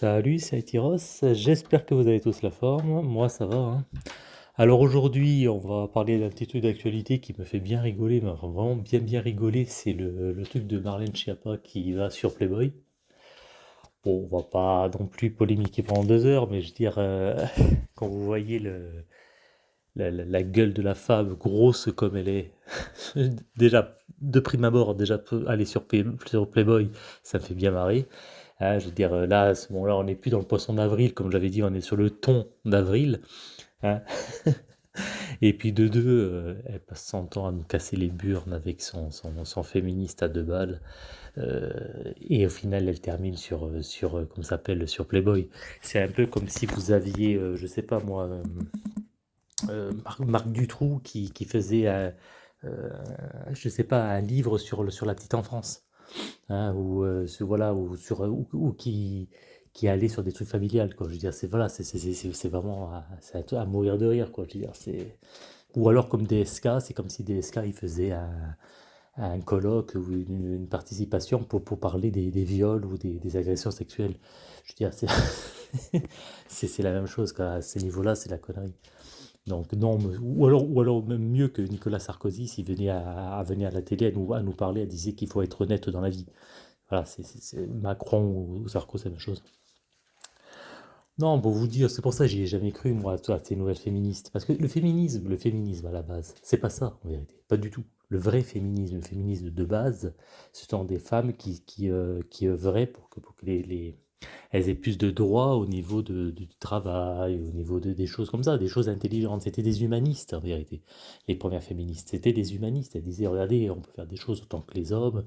Salut, c'est Aitiros, j'espère que vous avez tous la forme, moi ça va. hein. Alors aujourd'hui, on va parler d'un petit truc d'actualité qui me fait bien rigoler, mais vraiment bien bien rigoler, c'est le, truc de Marlène Schiappa qui va sur Playboy. Bon, on va pas non plus polémiquer pendant deux heures, mais je veux dire, euh, quand vous voyez la, gueule de la femme, grosse comme elle est, déjà, de prime abord, déjà, aller sur Playboy, ça me fait bien marrer. Hein, je veux dire, euh, là, à ce moment-là, on n'est plus dans le poisson d'avril, comme j'avais dit, on est sur le thon d'avril. hein. Et puis de deux, euh, elle passe son temps à nous casser les burnes avec son, son, son féministe à deux balles. Euh, et au final, elle termine sur, sur ça s'appelle, sur Playboy. C'est un peu comme si vous aviez, euh, je sais pas moi, Marc, Marc Dutroux qui, qui faisait, je sais pas, un livre sur, sur la petite enfance hein, ou euh, voilà ou sur ou, ou qui qui allait sur des trucs familiales je veux dire c'est voilà c'est vraiment à, c'est à, mourir de rire quoi je veux dire c'est ou alors comme DSK c'est comme si DSK il faisait un, un colloque ou une, participation pour, pour parler des, viols ou des, agressions sexuelles. Je veux dire c'est la même chose à ce niveau là c'est la connerie donc non, ou alors, ou alors même mieux que Nicolas Sarkozy, s'il venait à, venir à la télé à nous, à nous parler, à disait qu'il faut être honnête dans la vie. Voilà, c'est Macron ou Sarkozy, c'est la même chose. Non, pour vous dire, c'est pour ça que j'y ai jamais cru, moi, à ces nouvelles féministes. Parce que le féminisme, le féminisme à la base, c'est pas ça, en vérité. Pas du tout. Le vrai féminisme, le féminisme de base, ce sont des femmes qui, qui, euh, œuvraient pour que, pour que les- elles aient plus de droits au niveau du travail, au niveau de, des choses comme ça, des choses intelligentes. C'était des humanistes, en vérité, les premières féministes. C'était des humanistes. Elles disaient, regardez, on peut faire des choses autant que les hommes,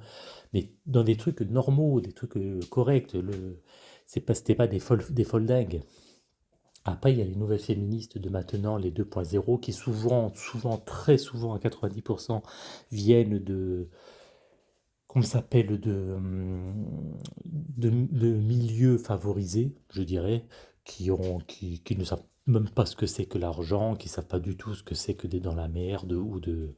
mais dans des trucs normaux, des trucs euh, corrects. Le, c'est pas, c'était pas des folles, des folles dingues. Après, il y a les nouvelles féministes de maintenant, les 2.0, qui souvent, souvent, très souvent, à 90%, viennent de, qu'on s'appelle de, hum, de, de milieux favorisés, je dirais, qui, ont, qui, qui ne savent même pas ce que c'est que l'argent, qui ne savent pas du tout ce que c'est que d'être dans la merde ou de,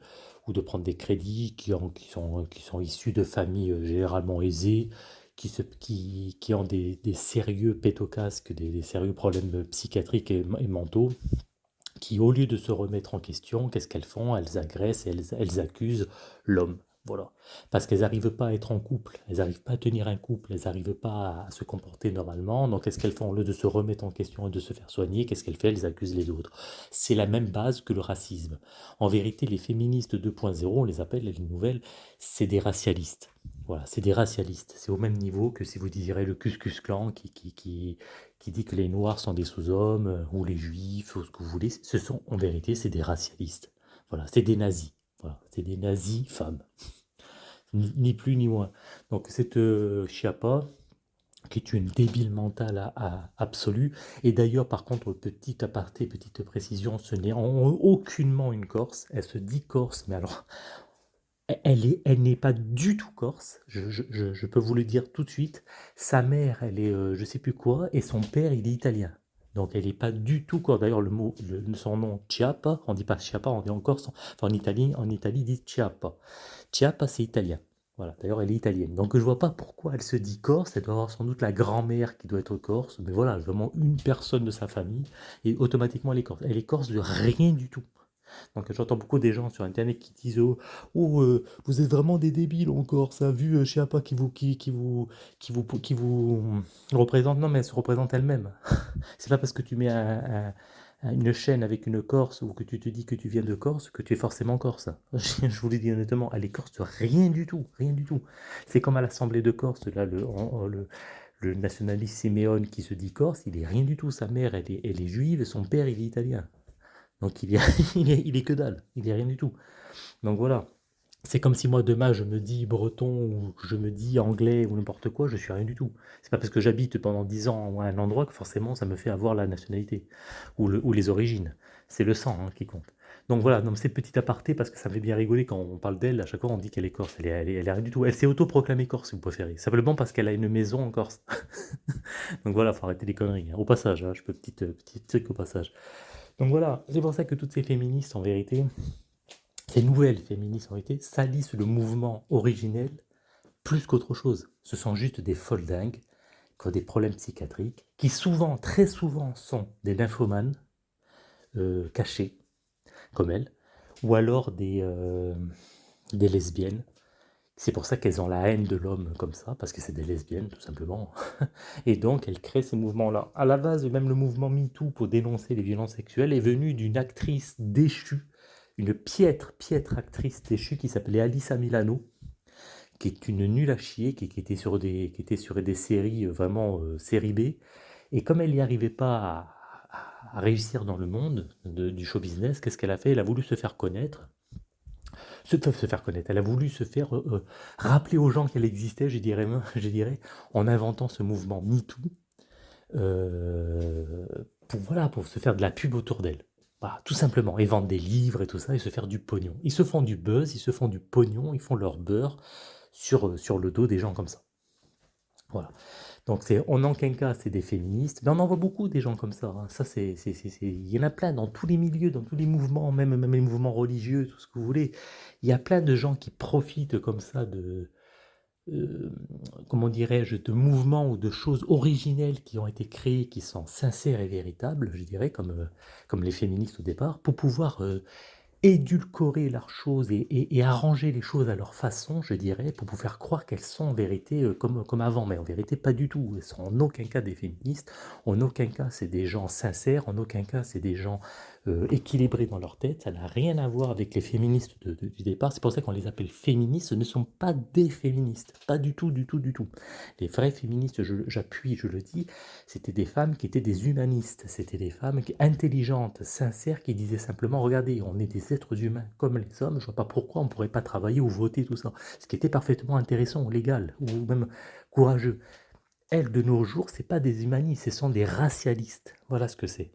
ou de prendre des crédits, qui, ont, qui, sont, qui sont issus de familles euh, généralement aisées, qui, se, qui, qui ont des, des sérieux pétocasques, des, sérieux problèmes psychiatriques et, et mentaux, qui, au lieu de se remettre en question, qu'est-ce qu'elles font? Elles agressent elles, elles accusent l'homme. Voilà. Parce qu'elles n'arrivent pas à être en couple, elles n'arrivent pas à tenir un couple, elles n'arrivent pas à se comporter normalement. Donc, qu'est-ce qu'elles font Au lieu de se remettre en question et de se faire soigner, qu'est-ce qu'elles font? Elles accusent les autres. C'est la même base que le racisme. En vérité, les féministes 2.0, on les appelle les nouvelles, c'est des racialistes. Voilà, c'est des racialistes. C'est au même niveau que si vous désirez le Cuscus Clan qui, qui, qui, qui dit que les Noirs sont des sous-hommes, euh, ou les Juifs, ou ce que vous voulez. Ce sont, en vérité, c'est des racialistes. Voilà, c'est des nazis. C'est des nazis femmes. Ni, plus ni moins. Donc cette euh, qui est une débile mentale absolue, et d'ailleurs par contre, petit aparté, petite précision, ce n'est en- aucunement une Corse, elle se dit Corse, mais alors elle est, elle n'est pas du tout corse, je peux vous le dire tout de suite. Sa mère, elle est euh, je sais plus quoi, et son père, il est italien. Donc elle n'est pas du tout corse. D'ailleurs, le mot, son nom, Chiappa, on dit pas Chiappa, on dit en Corse, enfin en Italie, en Italie, disent Chiappa. Chiappa, c'est italien. Voilà, d'ailleurs, elle est italienne. Donc je vois pas pourquoi elle se dit corse, elle doit avoir sans doute la grand-mère qui doit être corse, mais voilà, vraiment une personne de sa famille, et automatiquement elle est corse. Elle est corse de rien du tout. Donc j'entends beaucoup des gens sur internet qui disent oh, oh, euh, vous êtes vraiment des débiles encore, ça vu euh, pas qui vous qui, vous qui vous qui vous représente non mais elle se représente elle-même. C'est pas parce que tu mets un- un- un- une chaîne avec une Corse ou que tu te dis que tu viens de Corse que tu es forcément Corse. Je vous le dis honnêtement, elle est Corse rien du tout, rien du tout. C'est comme à l'Assemblée de Corse là le nationaliste Simeone qui se dit corse, il est rien du tout. Sa mère, elle est, elle est juive son père, il est italien. Donc il il est, que dalle, il est rien du tout. Donc voilà. C'est comme si moi demain je me dis breton ou je me dis anglais ou n'importe quoi, je suis rien du tout. C'est pas parce que j'habite pendant 10 ans à un endroit que forcément ça me fait avoir la nationalité ou, le- ou les origines. C'est le sang hein, qui compte. Donc voilà, donc c'est petit aparté parce que ça me fait bien rigoler quand on parle d'elle, à chaque fois on dit qu'elle est corse, elle est, rien du tout. Elle s'est autoproclamée corse si vous préférez, simplement parce qu'elle a une maison en Corse. Donc voilà, faut arrêter les conneries. hein. Au passage, hein, je peux petit, euh, petit truc au passage. Donc voilà, c'est pour ça que toutes ces féministes, en vérité, ces nouvelles féministes, en vérité, salissent le mouvement originel plus qu'autre chose. Ce sont juste des folles qui ont des problèmes psychiatriques, qui souvent, très souvent, sont des nymphomanes euh, cachés, comme elle, ou alors des, euh, des lesbiennes. C'est pour ça qu'elles ont la haine de l'homme comme ça, parce que c'est des lesbiennes, tout simplement. Et donc, elles créent ces mouvements-là. À la base, même le mouvement MeToo pour dénoncer les violences sexuelles est venu d'une actrice déchue, une piètre, piètre actrice déchue qui s'appelait Alissa Milano, qui est une nulle à chier, qui, était, sur des, qui était sur des séries, euh, vraiment euh, série B. Et comme elle n'y arrivait pas à, réussir dans le monde du show business, qu'est-ce qu'elle a fait? Elle a voulu se faire connaître. Se, se faire connaître. Elle a voulu se faire euh, rappeler aux gens qu'elle existait, je dirais, je dirais, en inventant ce mouvement MeToo, pour, voilà, pour se faire de la pub autour d'elle. Voilà, tout simplement, et vendre des livres et tout ça, et se faire du pognon. Ils se font du buzz, ils se font du pognon, ils font leur beurre sur, euh, sur le dos des gens comme ça. Voilà. Donc c'est, en cas c'est des féministes, mais on en voit beaucoup des gens comme ça. Hein. Ça c'est, il y en a plein dans tous les milieux, dans tous les mouvements, même, même les mouvements religieux, tout ce que vous voulez. Il y a plein de gens qui profitent comme ça de, euh, comment dirais-je, de mouvements ou de choses originelles qui ont été créées, qui sont sincères et véritables, je dirais, comme, euh, comme les féministes au départ, pour pouvoir édulcorer leurs choses et, arranger les choses à leur façon, je dirais, pour vous faire croire qu'elles sont en vérité euh, comme, comme avant. Mais en vérité, pas du tout. Elles sont en aucun cas des féministes, en aucun cas c'est des gens sincères, en aucun cas c'est des gens euh, dans leur tête. Ça n'a rien à voir avec les féministes du départ. C'est pour ça qu'on les appelle féministes. Ce ne sont pas des féministes. Pas du tout, du tout, du tout. Les vrais féministes, j'appuie, je, le dis, c'était des femmes qui étaient des humanistes. C'était des femmes intelligentes, sincères, qui disaient simplement, regardez, on est des êtres humains comme les hommes. Je vois pas pourquoi on ne pourrait pas travailler ou voter, tout ça. Ce qui était parfaitement intéressant, légal, ou même courageux. Elles, de nos jours, c'est pas des humanistes, ce sont des racialistes. Voilà ce que c'est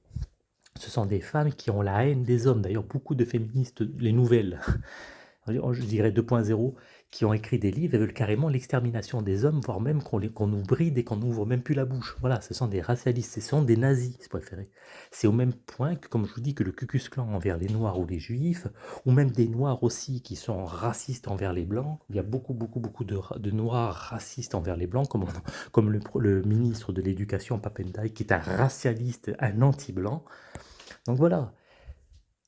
ce sont des femmes qui ont la haine des hommes. D'ailleurs, beaucoup de féministes, les nouvelles, je dirais 2.0, qui ont écrit des livres et veulent carrément l'extermination des hommes, voire même qu'on nous bride et qu'on n'ouvre même plus la bouche. Voilà, ce sont des racialistes, ce sont des nazis, si préférez. C'est au même point que, comme je vous dis, que le Ku Klux Klan envers les Noirs ou les Juifs, ou même des Noirs aussi qui sont racistes envers les Blancs. Il y a beaucoup, beaucoup, beaucoup de, Noirs racistes envers les Blancs, comme, comme le, ministre de l'Éducation, Papendai, qui est un racialiste, un anti-blanc. Donc voilà,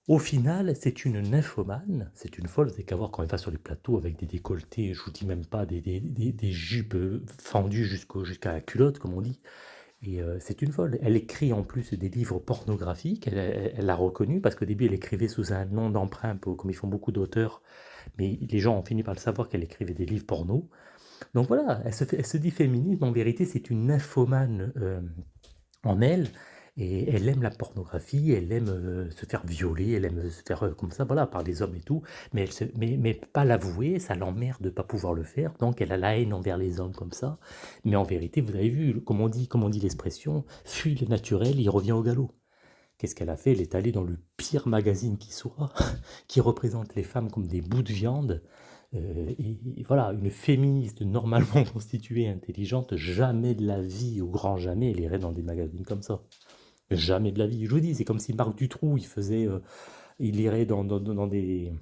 au final, c'est une nymphomane, c'est une folle, c'est qu'à voir quand elle va sur les plateaux avec des décolletés, je vous dis même pas des, jupes fendues jusqu'à la culotte, comme on dit. Et euh, c'est une folle. Elle écrit en plus des livres pornographiques, elle l'a reconnu, parce qu'au début elle écrivait sous un nom d'emprunt, comme ils font beaucoup d'auteurs, mais les gens ont fini par le savoir qu'elle écrivait des livres porno. Donc voilà, elle se, dit féminine, mais en vérité c'est une nymphomane euh, en elle, et elle aime la pornographie, elle aime euh, se faire violer, elle aime se faire euh, comme ça, voilà, par les hommes et tout, mais, elle mais, mais pas l'avouer, ça l'emmerde de pas pouvoir le faire, donc elle a la haine envers les hommes comme ça, mais en vérité, vous avez vu, comme on dit, comme on dit l'expression, fuit le naturel, il revient au galop. Qu'est-ce qu'elle a fait? Elle est allée dans le pire magazine qui soit, qui représente les femmes comme des bouts de viande, euh, et, voilà, une féministe normalement constituée, intelligente, jamais de la vie, au grand jamais, elle irait dans des magazines comme ça. Jamais de la vie. Je vous dis, c'est comme si Marc Dutroux, il faisait, euh, il irait dans, dans, des,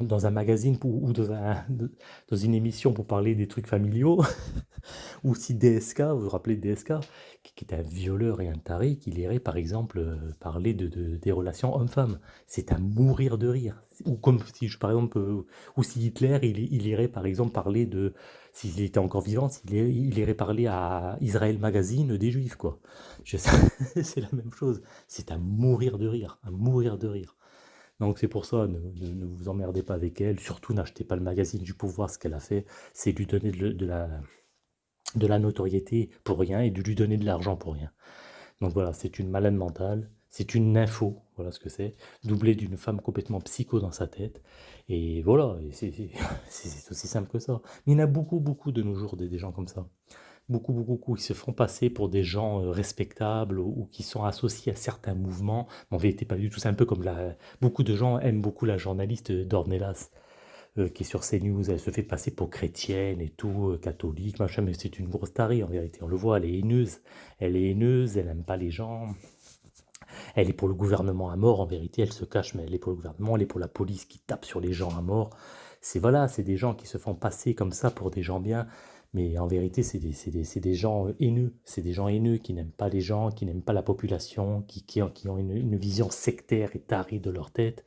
dans un magazine ou dans, une émission pour parler des trucs familiaux, ou si DSK, vous vous rappelez de DSK, qui, est un violeur et un taré, qui irait par exemple euh, parler de, des relations hommes-femmes. C'est à mourir de rire. Ou comme si, par exemple, euh, ou si Hitler, il, il, irait par exemple parler de, s'il était encore vivant, il, irait parler à Israël Magazine des Juifs, quoi. C'est la même chose. C'est à mourir de rire, à mourir de rire. Donc c'est pour ça, ne, vous emmerdez pas avec elle, surtout n'achetez pas le magazine du pouvoir, ce qu'elle a fait, c'est lui donner de, la, de la notoriété pour rien et de lui donner de l'argent pour rien. Donc voilà, c'est une malade mentale, c'est une info, voilà ce que c'est, doublée d'une femme complètement psycho dans sa tête, et voilà, c'est aussi simple que ça. il y en a beaucoup, beaucoup de nos jours des gens comme ça beaucoup, beaucoup, qui se font passer pour des gens euh, respectables ou, qui sont associés à certains mouvements. En vérité, pas du tout. C'est un peu comme la... Beaucoup de gens aiment beaucoup la journaliste Dornelas, euh, qui est sur CNews. Elle se fait passer pour chrétienne et tout, euh, catholique, machin, mais c'est une grosse tarée en vérité. On le voit, elle est haineuse. Elle est haineuse, elle n'aime pas les gens. Elle est pour le gouvernement à mort, en vérité, elle se cache, mais elle est pour le gouvernement, elle est pour la police qui tape sur les gens à mort. C'est voilà, c'est des gens qui se font passer comme ça pour des gens bien, Mais en vérité, c'est des, des, des, gens haineux. C'est des gens haineux qui n'aiment pas les gens, qui n'aiment pas la population, qui, qui, qui ont une, vision sectaire et tarée de leur tête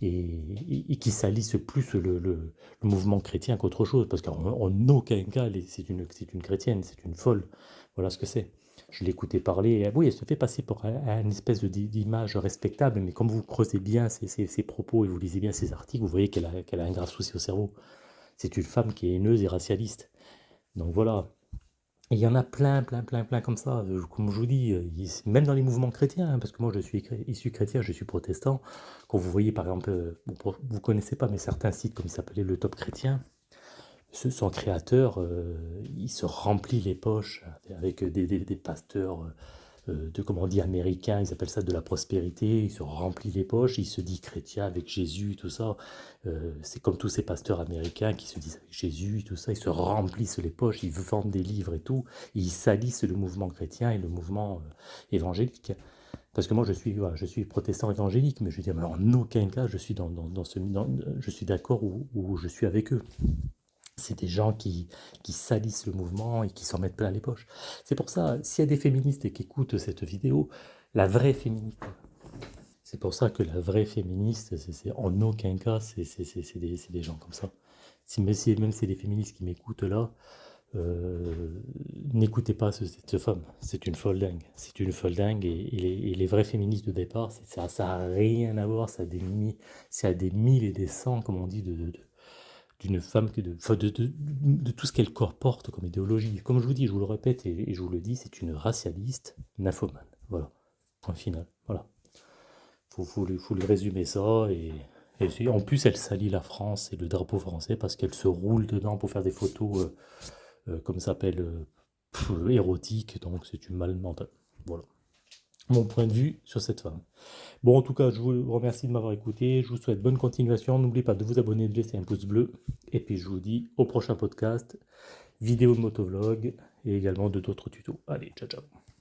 et, qui salissent plus le, le, mouvement chrétien qu'autre chose, parce qu'en aucun cas, c'est une, une chrétienne, c'est une folle, voilà ce que c'est. Je l'écoutais parler, oui, elle se fait passer pour une espèce d'image respectable, mais comme vous creusez bien ses, propos et vous lisez bien ses articles, vous voyez qu'elle a, qu'elle a un grave souci au cerveau. C'est une femme qui est haineuse et racialiste. Donc voilà, il y en a plein, plein, plein, plein comme ça. Euh, comme je vous dis, euh, même dans les mouvements chrétiens, hein, parce que moi je suis issu chrétien, je suis protestant. Quand vous voyez par exemple, euh, vous ne connaissez pas, mais certains sites comme il s'appelait le Top Chrétien, son créateur, il se remplit les poches avec des, pasteurs de, comment on dit, américain, ils appellent ça de la prospérité, il se remplit les poches, il se dit chrétien avec Jésus, tout ça. Euh, c'est comme tous ces pasteurs américains qui se disent avec Jésus, tout ça, ils se remplissent les poches, ils vendent des livres et tout, ils salissent le mouvement chrétien et le mouvement euh, évangélique. Parce que moi, je suis, je suis protestant évangélique, mais je veux dire, en aucun cas, je suis, dans, dans, ce, je suis d'accord où je suis avec eux c'est des gens qui, qui, salissent le mouvement et qui s'en mettent plein les poches. C'est pour ça, s'il y a des féministes qui écoutent cette vidéo, la vraie féministe, c'est pour ça que la vraie féministe, c'est en aucun cas, c'est des, des, gens comme ça. Si, même si c'est des féministes qui m'écoutent là, euh, n'écoutez pas cette femme, c'est une folle dingue, c'est une folle dingue, et, les, les, vrais féministes de départ, ça n'a rien à voir, ça a des, ça des mille et des cents, comme on dit, de d'une femme, de, de, de, tout ce qu'elle porte comme idéologie. Comme je vous dis, je vous le répète et, je vous le dis, c'est une racialiste nymphomane. Voilà, point final. Voilà. Faut, faut, faut lui résumer ça. Et, en plus, elle salit la France et le drapeau français parce qu'elle se roule dedans pour faire des photos, euh, euh, comme ça s'appelle, euh, érotiques. Donc c'est une mal mentale. Voilà mon point de vue sur cette femme. Bon, en tout cas, je vous remercie de m'avoir écouté. Je vous souhaite bonne continuation. N'oubliez pas de vous abonner, de laisser un pouce bleu. Et puis, je vous dis au prochain podcast, vidéo de motovlog et également de d'autres tutos. Allez, ciao, ciao.